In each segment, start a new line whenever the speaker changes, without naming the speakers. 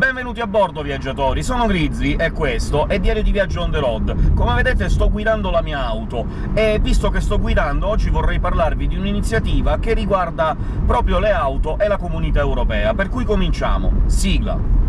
Benvenuti a bordo, viaggiatori! Sono Grizzly, e questo è Diario di Viaggio on the road. Come vedete sto guidando la mia auto, e visto che sto guidando, oggi vorrei parlarvi di un'iniziativa che riguarda proprio le auto e la Comunità Europea, per cui cominciamo. Sigla!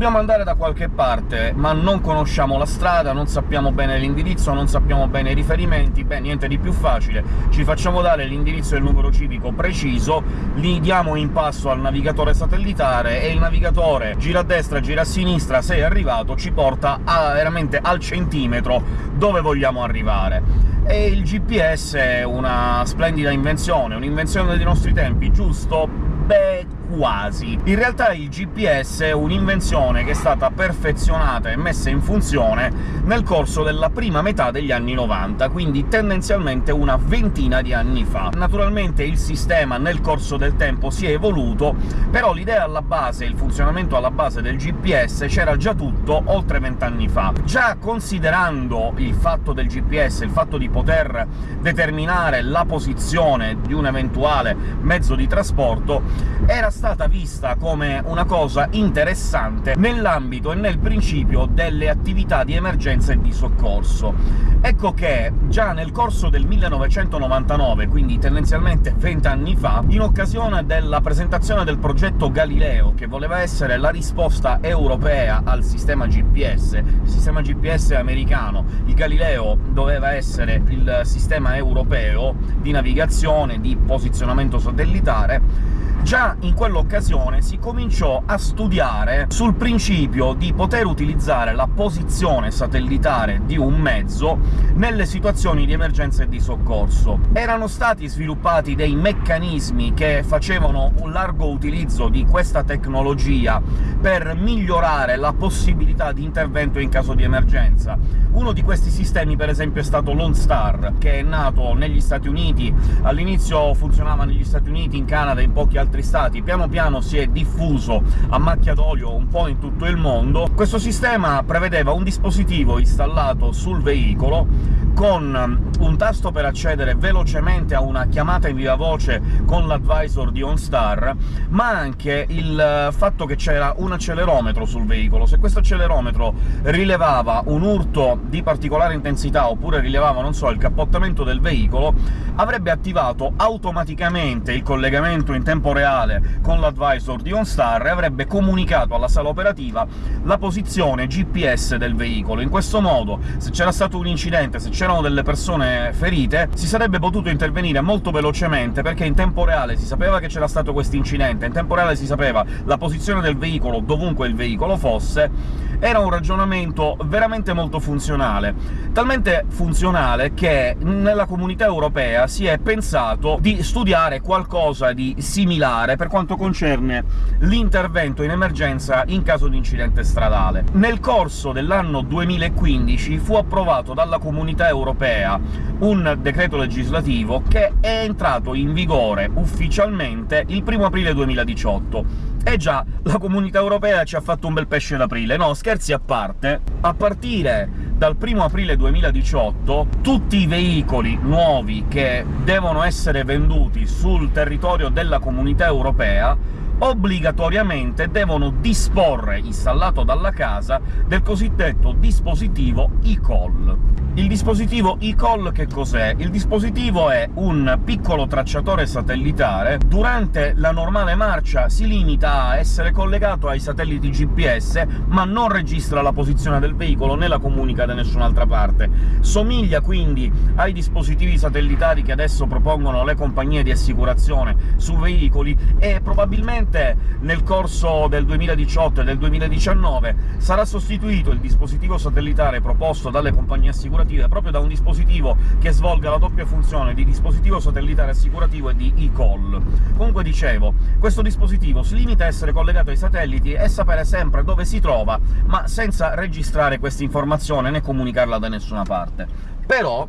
Dobbiamo andare da qualche parte, ma non conosciamo la strada, non sappiamo bene l'indirizzo, non sappiamo bene i riferimenti, beh, niente di più facile. Ci facciamo dare l'indirizzo e il numero civico preciso, li diamo in passo al navigatore satellitare, e il navigatore gira a destra, gira a sinistra, sei arrivato, ci porta a, veramente al centimetro dove vogliamo arrivare. E il GPS è una splendida invenzione, un'invenzione dei nostri tempi, giusto? Beh, quasi. In realtà il GPS è un'invenzione che è stata perfezionata e messa in funzione nel corso della prima metà degli anni 90, quindi tendenzialmente una ventina di anni fa. Naturalmente il sistema nel corso del tempo si è evoluto, però l'idea alla base, il funzionamento alla base del GPS c'era già tutto oltre vent'anni fa. Già considerando il fatto del GPS, il fatto di poter determinare la posizione di un eventuale mezzo di trasporto, era stata vista come una cosa interessante nell'ambito e nel principio delle attività di emergenza e di soccorso. Ecco che già nel corso del 1999, quindi tendenzialmente vent'anni fa, in occasione della presentazione del progetto Galileo, che voleva essere la risposta europea al sistema GPS, il sistema GPS americano, il Galileo doveva essere il sistema europeo di navigazione, di posizionamento satellitare, Già in quell'occasione si cominciò a studiare sul principio di poter utilizzare la posizione satellitare di un mezzo nelle situazioni di emergenza e di soccorso. Erano stati sviluppati dei meccanismi che facevano un largo utilizzo di questa tecnologia per migliorare la possibilità di intervento in caso di emergenza. Uno di questi sistemi, per esempio, è stato Lone Star, che è nato negli Stati Uniti, all'inizio funzionava negli Stati Uniti, in Canada e in pochi altri stati, piano piano si è diffuso a macchia d'olio un po' in tutto il mondo. Questo sistema prevedeva un dispositivo installato sul veicolo con un tasto per accedere velocemente a una chiamata in viva voce con l'advisor di OnStar, ma anche il fatto che c'era un accelerometro sul veicolo. Se questo accelerometro rilevava un urto di particolare intensità, oppure rilevava, non so, il cappottamento del veicolo, avrebbe attivato automaticamente il collegamento in tempo reale con l'advisor di OnStar e avrebbe comunicato alla sala operativa la posizione GPS del veicolo. In questo modo, se c'era stato un incidente, se c'erano delle persone ferite, si sarebbe potuto intervenire molto velocemente, perché in tempo reale si sapeva che c'era stato questo incidente, in tempo reale si sapeva la posizione del veicolo dovunque il veicolo fosse, era un ragionamento veramente molto funzionale. Talmente funzionale che nella comunità europea si è pensato di studiare qualcosa di similare per quanto concerne l'intervento in emergenza in caso di incidente stradale. Nel corso dell'anno 2015 fu approvato dalla Comunità Europea un decreto legislativo che è entrato in vigore ufficialmente il 1 aprile 2018. E già, la Comunità Europea ci ha fatto un bel pesce d'aprile. No, scherzi a parte, a partire dal 1 aprile 2018 tutti i veicoli nuovi che devono essere venduti sul territorio della Comunità Europea obbligatoriamente devono disporre, installato dalla casa, del cosiddetto dispositivo e-call. Il dispositivo e-call che cos'è? Il dispositivo è un piccolo tracciatore satellitare. Durante la normale marcia si limita a essere collegato ai satelliti GPS, ma non registra la posizione del veicolo né la comunica da nessun'altra parte. Somiglia quindi ai dispositivi satellitari che adesso propongono le compagnie di assicurazione su veicoli, e probabilmente nel corso del 2018 e del 2019 sarà sostituito il dispositivo satellitare proposto dalle compagnie assicurative assicurative proprio da un dispositivo che svolga la doppia funzione di dispositivo satellitare assicurativo e di e-call. Comunque dicevo, questo dispositivo si limita a essere collegato ai satelliti e sapere sempre dove si trova, ma senza registrare questa informazione né comunicarla da nessuna parte. Però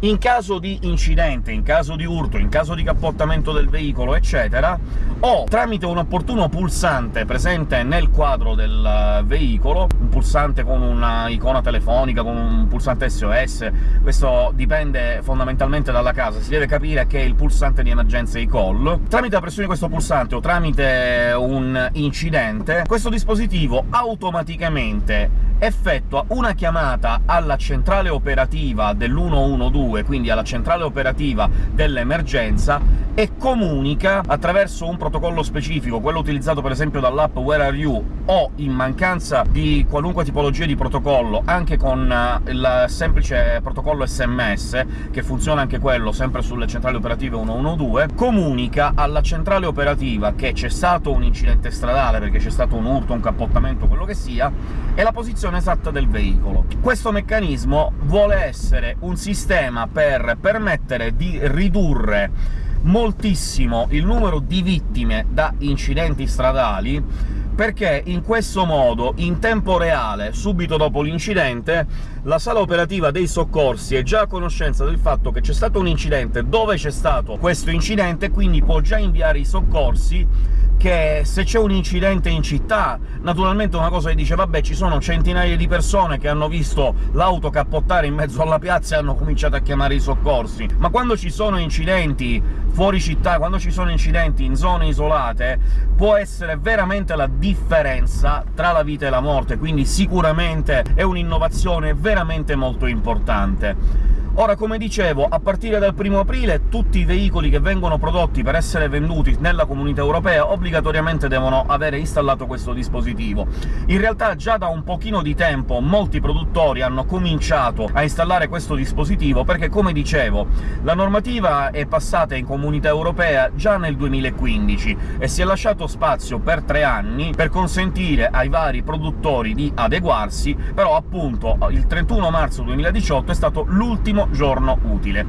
in caso di incidente, in caso di urto, in caso di cappottamento del veicolo, eccetera, o tramite un opportuno pulsante presente nel quadro del eh, veicolo, un pulsante con una icona telefonica, con un pulsante SOS, questo dipende fondamentalmente dalla casa, si deve capire che è il pulsante di emergenza e-call, tramite la pressione di questo pulsante o tramite un incidente, questo dispositivo automaticamente effettua una chiamata alla centrale operativa dell'112, quindi alla centrale operativa dell'emergenza, e comunica attraverso un protocollo specifico, quello utilizzato per esempio dall'app Where Are You, o, in mancanza di qualunque tipologia di protocollo, anche con eh, il semplice protocollo SMS, che funziona anche quello sempre sulle centrali operative 112, comunica alla centrale operativa che c'è stato un incidente stradale, perché c'è stato un urto, un cappottamento, quello che sia, e la posizione esatta del veicolo. Questo meccanismo vuole essere un sistema per permettere di ridurre moltissimo il numero di vittime da incidenti stradali, perché in questo modo, in tempo reale, subito dopo l'incidente, la sala operativa dei soccorsi è già a conoscenza del fatto che c'è stato un incidente, dove c'è stato questo incidente, quindi può già inviare i soccorsi che se c'è un incidente in città, naturalmente una cosa che dice «vabbè, ci sono centinaia di persone che hanno visto l'auto cappottare in mezzo alla piazza e hanno cominciato a chiamare i soccorsi», ma quando ci sono incidenti fuori città, quando ci sono incidenti in zone isolate, può essere veramente la differenza tra la vita e la morte, quindi sicuramente è un'innovazione veramente molto importante. Ora, come dicevo, a partire dal 1 aprile tutti i veicoli che vengono prodotti per essere venduti nella Comunità Europea obbligatoriamente devono avere installato questo dispositivo. In realtà già da un pochino di tempo molti produttori hanno cominciato a installare questo dispositivo, perché, come dicevo, la normativa è passata in Comunità Europea già nel 2015 e si è lasciato spazio per tre anni per consentire ai vari produttori di adeguarsi, però appunto il 31 marzo 2018 è stato l'ultimo giorno utile.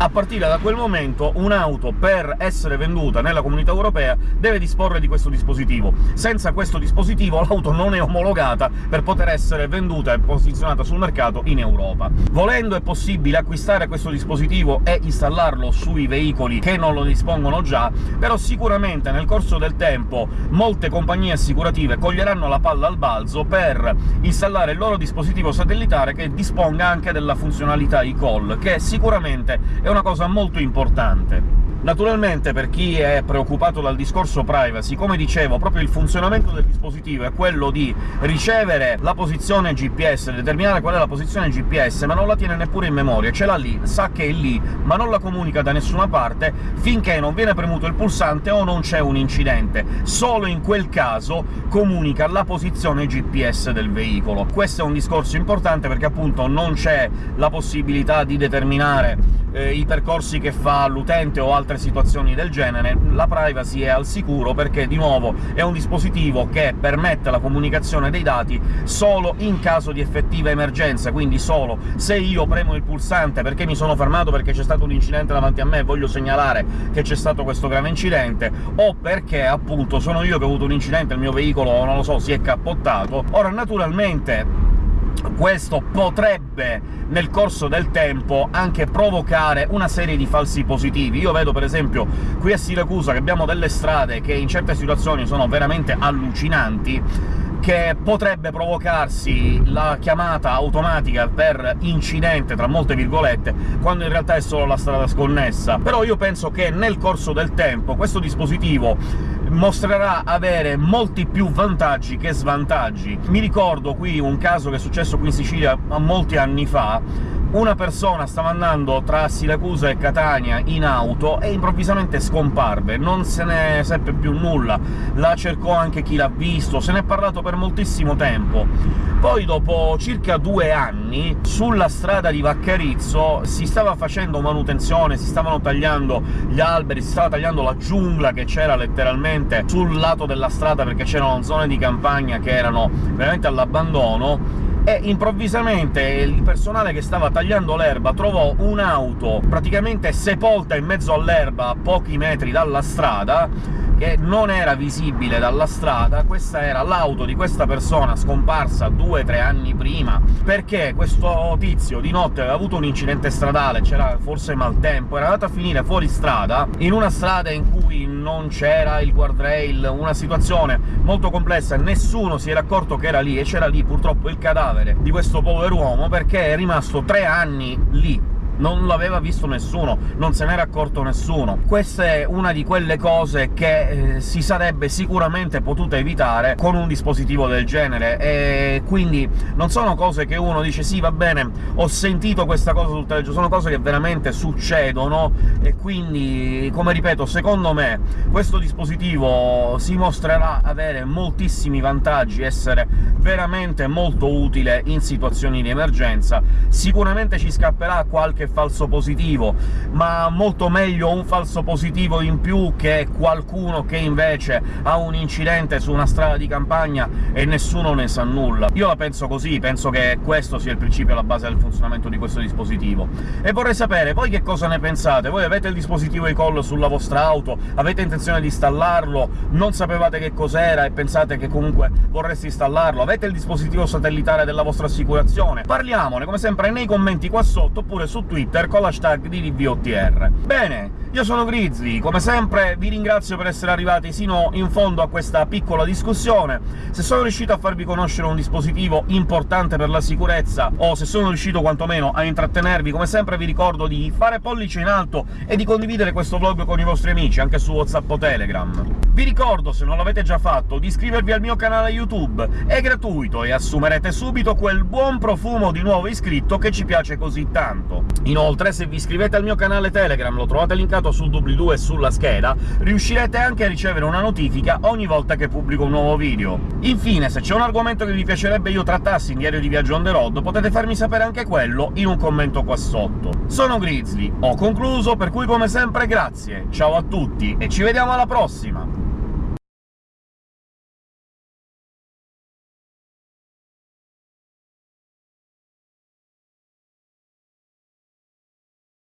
A partire da quel momento un'auto, per essere venduta nella Comunità Europea, deve disporre di questo dispositivo. Senza questo dispositivo l'auto non è omologata per poter essere venduta e posizionata sul mercato in Europa. Volendo è possibile acquistare questo dispositivo e installarlo sui veicoli che non lo dispongono già, però sicuramente nel corso del tempo molte compagnie assicurative coglieranno la palla al balzo per installare il loro dispositivo satellitare che disponga anche della funzionalità e-call, che sicuramente è è una cosa molto importante. Naturalmente, per chi è preoccupato dal discorso privacy, come dicevo, proprio il funzionamento del dispositivo è quello di ricevere la posizione GPS, determinare qual è la posizione GPS, ma non la tiene neppure in memoria, ce l'ha lì, sa che è lì, ma non la comunica da nessuna parte finché non viene premuto il pulsante o non c'è un incidente. Solo in quel caso comunica la posizione GPS del veicolo. Questo è un discorso importante perché, appunto, non c'è la possibilità di determinare eh, i percorsi che fa l'utente o altre situazioni del genere, la privacy è al sicuro perché, di nuovo, è un dispositivo che permette la comunicazione dei dati solo in caso di effettiva emergenza, quindi solo se io premo il pulsante perché mi sono fermato perché c'è stato un incidente davanti a me e voglio segnalare che c'è stato questo grave incidente, o perché, appunto, sono io che ho avuto un incidente, il mio veicolo, non lo so, si è cappottato. Ora, naturalmente questo potrebbe, nel corso del tempo, anche provocare una serie di falsi positivi. Io vedo, per esempio, qui a Siracusa che abbiamo delle strade che in certe situazioni sono veramente allucinanti, che potrebbe provocarsi la chiamata automatica per incidente, tra molte virgolette, quando in realtà è solo la strada sconnessa. Però io penso che nel corso del tempo questo dispositivo mostrerà avere molti più vantaggi che svantaggi. Mi ricordo qui un caso che è successo qui in Sicilia molti anni fa, una persona stava andando tra Siracusa e Catania in auto e improvvisamente scomparve, non se ne seppe più nulla, la cercò anche chi l'ha visto, se ne è parlato per moltissimo tempo. Poi, dopo circa due anni, sulla strada di Vaccarizzo si stava facendo manutenzione, si stavano tagliando gli alberi, si stava tagliando la giungla che c'era letteralmente sul lato della strada, perché c'erano zone di campagna che erano veramente all'abbandono, e improvvisamente il personale che stava tagliando l'erba trovò un'auto praticamente sepolta in mezzo all'erba a pochi metri dalla strada, che non era visibile dalla strada, questa era l'auto di questa persona scomparsa due o tre anni prima, perché questo tizio di notte aveva avuto un incidente stradale, c'era forse maltempo, era andato a finire fuori strada, in una strada in cui non c'era il guardrail, una situazione molto complessa, nessuno si era accorto che era lì, e c'era lì purtroppo il cadavere di questo pover'uomo, perché è rimasto tre anni lì, non l'aveva visto nessuno, non se n'era accorto nessuno. Questa è una di quelle cose che eh, si sarebbe sicuramente potuta evitare con un dispositivo del genere, e quindi non sono cose che uno dice «sì, va bene, ho sentito questa cosa sul telegiornale», sono cose che veramente succedono, e quindi, come ripeto, secondo me questo dispositivo si mostrerà avere moltissimi vantaggi, essere veramente molto utile in situazioni di emergenza. Sicuramente ci scapperà qualche falso positivo, ma molto meglio un falso positivo in più che qualcuno che invece ha un incidente su una strada di campagna e nessuno ne sa nulla. Io la penso così, penso che questo sia il principio alla base del funzionamento di questo dispositivo. E vorrei sapere, voi che cosa ne pensate? Voi avete il dispositivo e-call sulla vostra auto? Avete intenzione di installarlo? Non sapevate che cos'era e pensate che comunque vorreste installarlo? Avete il dispositivo satellitare della vostra assicurazione? Parliamone, come sempre, nei commenti qua sotto, oppure su Twitter Twitter con l'hashtag di DVOTR. Bene, io sono Grizzly, come sempre vi ringrazio per essere arrivati sino in fondo a questa piccola discussione. Se sono riuscito a farvi conoscere un dispositivo importante per la sicurezza, o se sono riuscito quantomeno a intrattenervi, come sempre vi ricordo di fare pollice in alto e di condividere questo vlog con i vostri amici, anche su WhatsApp o Telegram. Vi ricordo, se non l'avete già fatto, di iscrivervi al mio canale YouTube, è gratuito e assumerete subito quel buon profumo di nuovo iscritto che ci piace così tanto. Inoltre, se vi iscrivete al mio canale Telegram, lo trovate linkato sul doobly-doo e sulla scheda, riuscirete anche a ricevere una notifica ogni volta che pubblico un nuovo video. Infine, se c'è un argomento che vi piacerebbe io trattassi in Diario di Viaggio on the road, potete farmi sapere anche quello in un commento qua sotto. Sono Grizzly, ho concluso, per cui come sempre grazie, ciao a tutti e ci vediamo alla prossima!